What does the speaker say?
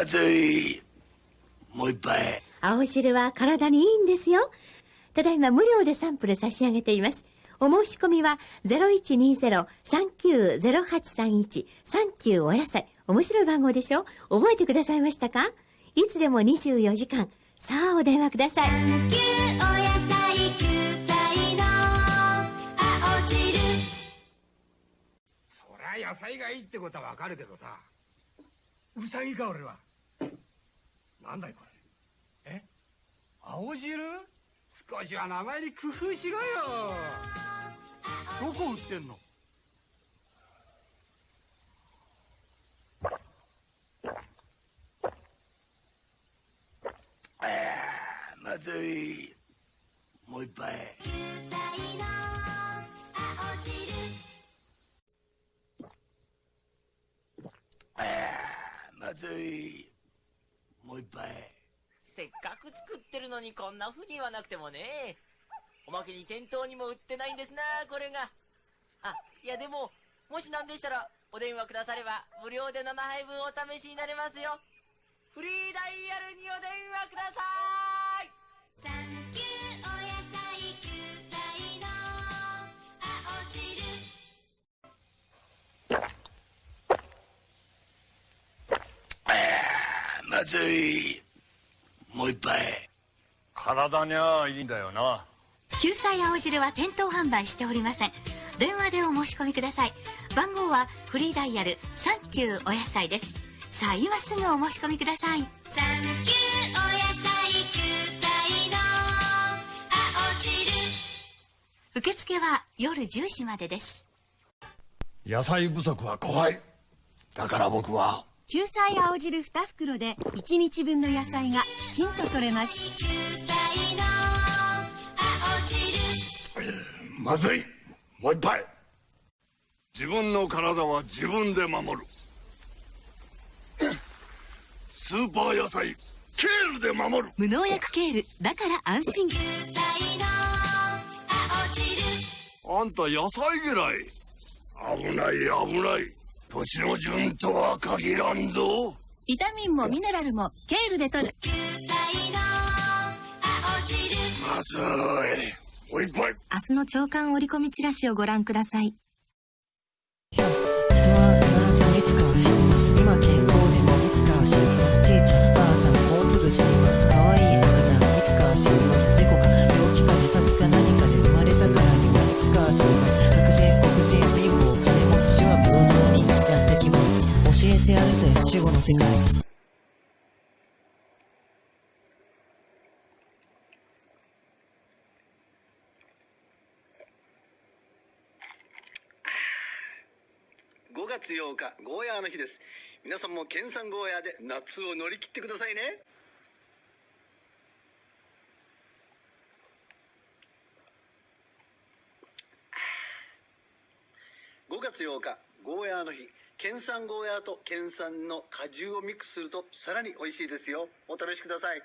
まずい。もう一杯。青汁は体にいいんですよ。ただいま無料でサンプル差し上げています。お申し込みは0120-390831 39お野菜。面白い番号でしょ？覚えてくださいましたか？いつでも24時間。さあお電話ください。サンキューお野菜救済の青汁そりゃ野菜がいいってことはわかるけどさうさぎか俺はなんだいこれえ？青汁？少しは名前に工夫しろよどこ売ってんの？ああ、まずい。もう一杯。ああ、まずい。もう一杯。せっかく作ってるのにこんな風に言わなくてもね。おまけに店頭にも売ってないんですなこれが。あいやでももし何でしたらお電話くだされば無料で生杯分お試しになれますよ。フリーダイヤルにおまずい。もう一杯。体にゃいいんだよな救済青汁は店頭販売しておりません。電話でお申し込みください。番号はフリーダイヤル39お野菜です。さあ今すぐお申し込みください。サンキューお野菜救済の青汁受付は夜10時までです。野菜不足は怖いだから僕は救済青汁2袋で1日分の野菜がきちんと取れます。救済の青汁。まずい。もう一杯。自分の体は自分で守る。スーパー野菜ケールで守る。無農薬ケールだから安心。救済の青汁。あんた野菜嫌い。危ない危ない年の順とは限らんぞ。ビタミンもミネラルもケールで取る。救済の青汁まずい。もう一杯明日の朝刊折り込みチラシをご覧ください死後の世界。5月8日ゴーヤーの日です。皆さんも県産ゴーヤーで夏を乗り切ってくださいね。5月8日ゴーヤーの日。県産ゴーヤーと県産の果汁をミックスするとさらに美味しいですよ。お試しください。